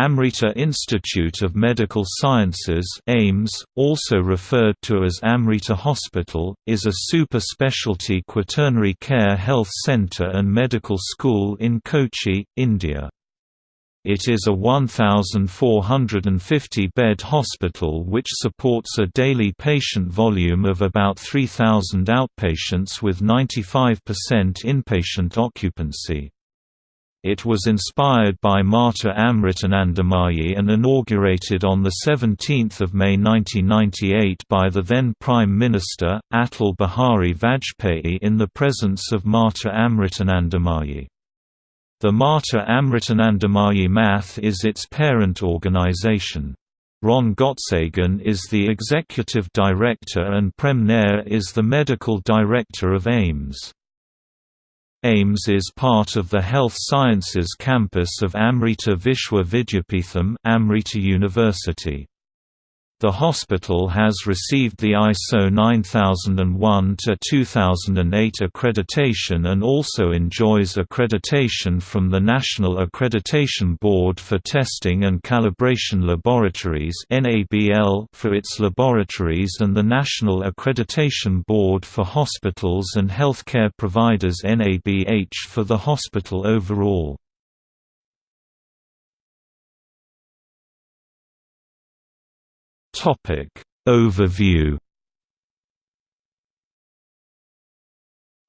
Amrita Institute of Medical Sciences AIIMS, also referred to as Amrita Hospital, is a super-specialty quaternary care health centre and medical school in Kochi, India. It is a 1,450-bed hospital which supports a daily patient volume of about 3,000 outpatients with 95% inpatient occupancy. It was inspired by Mata Amritanandamayi and inaugurated on 17 May 1998 by the then Prime Minister, Atal Bihari Vajpayee in the presence of Mata Amritanandamayi. The Mata Amritanandamayi Math is its parent organization. Ron Gottsegen is the executive director and Prem Nair is the medical director of AIIMS. AIIMS is part of the Health Sciences campus of Amrita Vishwa Vidyapeetham Amrita University. The hospital has received the ISO 9001-2008 accreditation and also enjoys accreditation from the National Accreditation Board for Testing and Calibration Laboratories for its laboratories and the National Accreditation Board for Hospitals and Healthcare Providers NABH, for the hospital overall. Topic Overview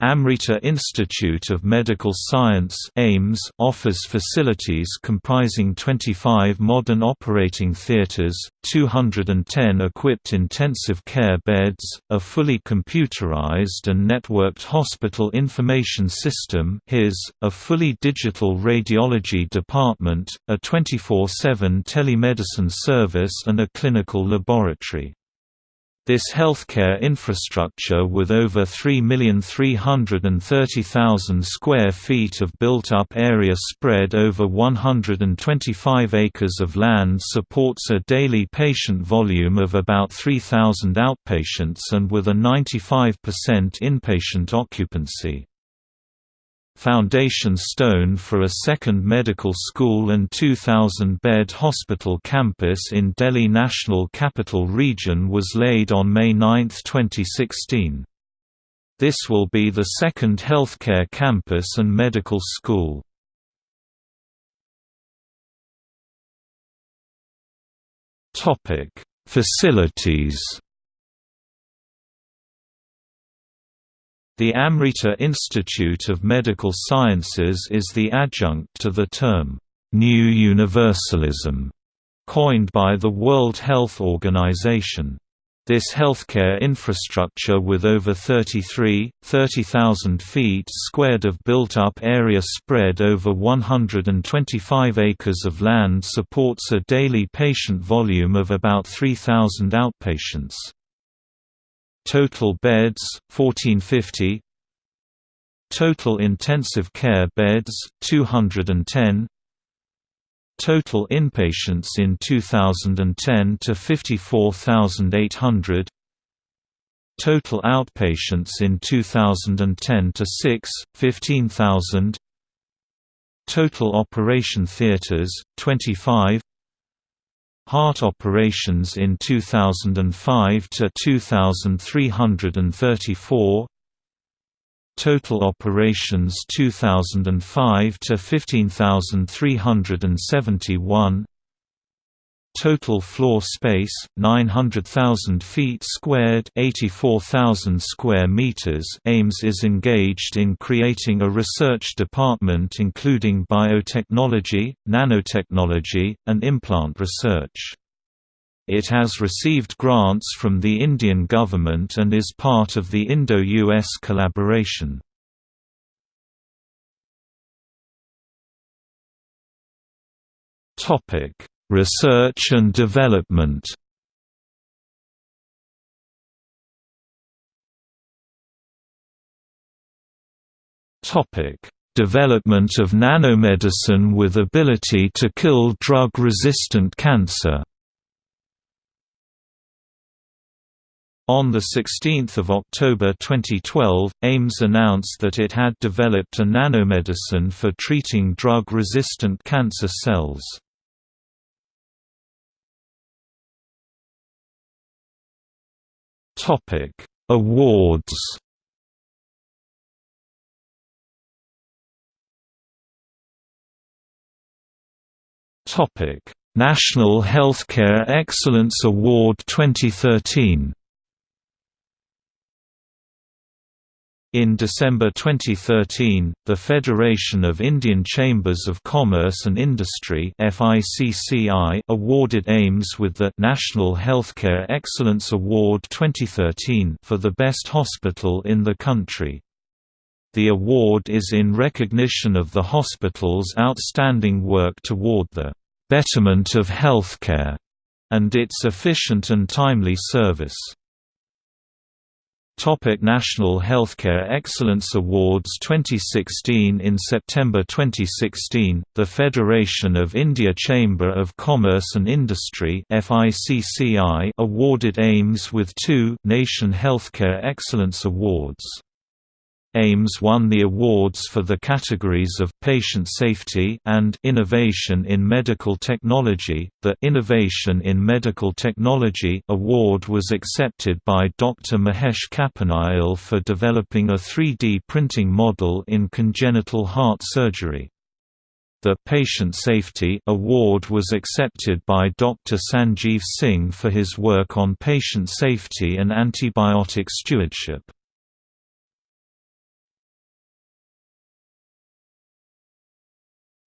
Amrita Institute of Medical Science AIIMS offers facilities comprising 25 modern operating theatres, 210 equipped intensive care beds, a fully computerized and networked hospital information system HIS, a fully digital radiology department, a 24-7 telemedicine service and a clinical laboratory. This healthcare infrastructure with over 3,330,000 square feet of built-up area spread over 125 acres of land supports a daily patient volume of about 3,000 outpatients and with a 95% inpatient occupancy foundation stone for a second medical school and 2,000-bed hospital campus in Delhi National Capital Region was laid on May 9, 2016. This will be the second healthcare campus and medical school. Facilities The Amrita Institute of Medical Sciences is the adjunct to the term, New Universalism, coined by the World Health Organization. This healthcare infrastructure with over 33, 30,000 feet squared of built-up area spread over 125 acres of land supports a daily patient volume of about 3,000 outpatients. Total beds 1450 Total intensive care beds 210 Total inpatients in 2010 to 54,800 Total outpatients in 2010 to 6 15,000 Total operation theaters 25 Heart operations in 2005 to 2334 Total operations 2005 to 15371 Total floor space 900,000 feet squared, 84,000 square meters. AIIMS is engaged in creating a research department including biotechnology, nanotechnology, and implant research. It has received grants from the Indian government and is part of the Indo-US collaboration. Topic Research and development Development of nanomedicine with ability to kill drug-resistant cancer On 16 October 2012, Ames announced that it had developed a nanomedicine for treating drug-resistant cancer cells. Topic: Awards. Topic: National Healthcare Excellence Award 2013. In December 2013, the Federation of Indian Chambers of Commerce and Industry awarded AIIMS with the National Healthcare Excellence Award 2013 for the best hospital in the country. The award is in recognition of the hospital's outstanding work toward the betterment of healthcare and its efficient and timely service. Topic National Healthcare Excellence Awards 2016 In September 2016, the Federation of India Chamber of Commerce and Industry awarded AIIMS with two Nation Healthcare Excellence Awards. AIIMS won the awards for the categories of Patient Safety and Innovation in Medical Technology. The Innovation in Medical Technology award was accepted by Dr. Mahesh Kappanayil for developing a 3D printing model in congenital heart surgery. The Patient Safety Award was accepted by Dr. Sanjeev Singh for his work on patient safety and antibiotic stewardship.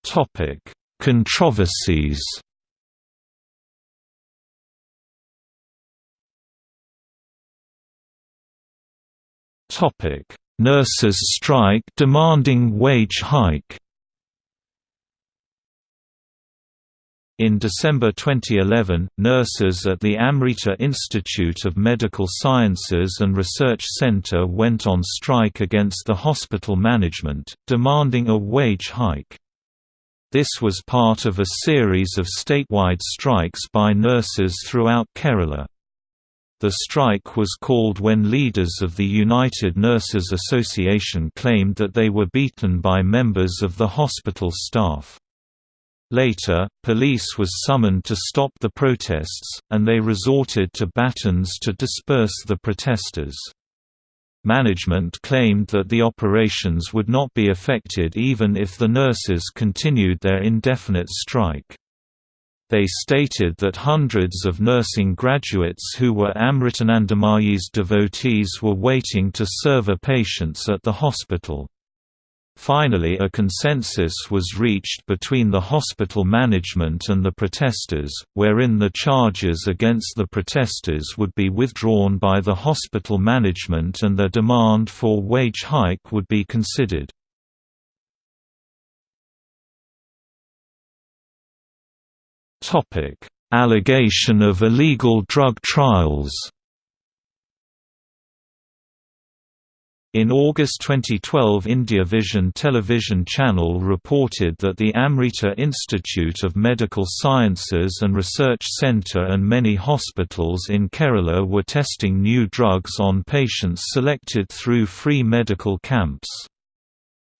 Topic: Controversies. Topic: Nurses strike demanding wage hike. In December 2011, nurses at the Amrita Institute of Medical Sciences and Research Center went on strike against the hospital management, demanding a wage hike. This was part of a series of statewide strikes by nurses throughout Kerala. The strike was called when leaders of the United Nurses Association claimed that they were beaten by members of the hospital staff. Later, police was summoned to stop the protests, and they resorted to batons to disperse the protesters. Management claimed that the operations would not be affected even if the nurses continued their indefinite strike. They stated that hundreds of nursing graduates who were Amritanandamayi's devotees were waiting to serve patients at the hospital. Finally a consensus was reached between the hospital management and the protesters, wherein the charges against the protesters would be withdrawn by the hospital management and their demand for wage hike would be considered. Allegation of illegal drug trials In August 2012 India Vision television channel reported that the Amrita Institute of Medical Sciences and Research Centre and many hospitals in Kerala were testing new drugs on patients selected through free medical camps.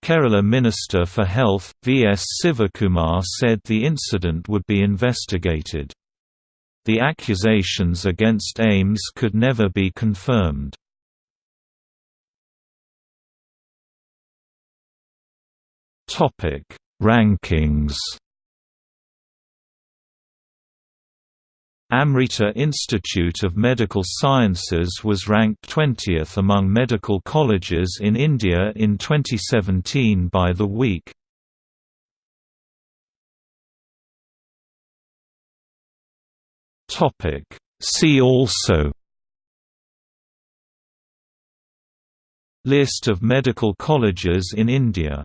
Kerala Minister for Health, V. S. Sivakumar said the incident would be investigated. The accusations against Ames could never be confirmed. Topic: Rankings. Amrita Institute of Medical Sciences was ranked 20th among medical colleges in India in 2017 by The Week. See also List of medical colleges in India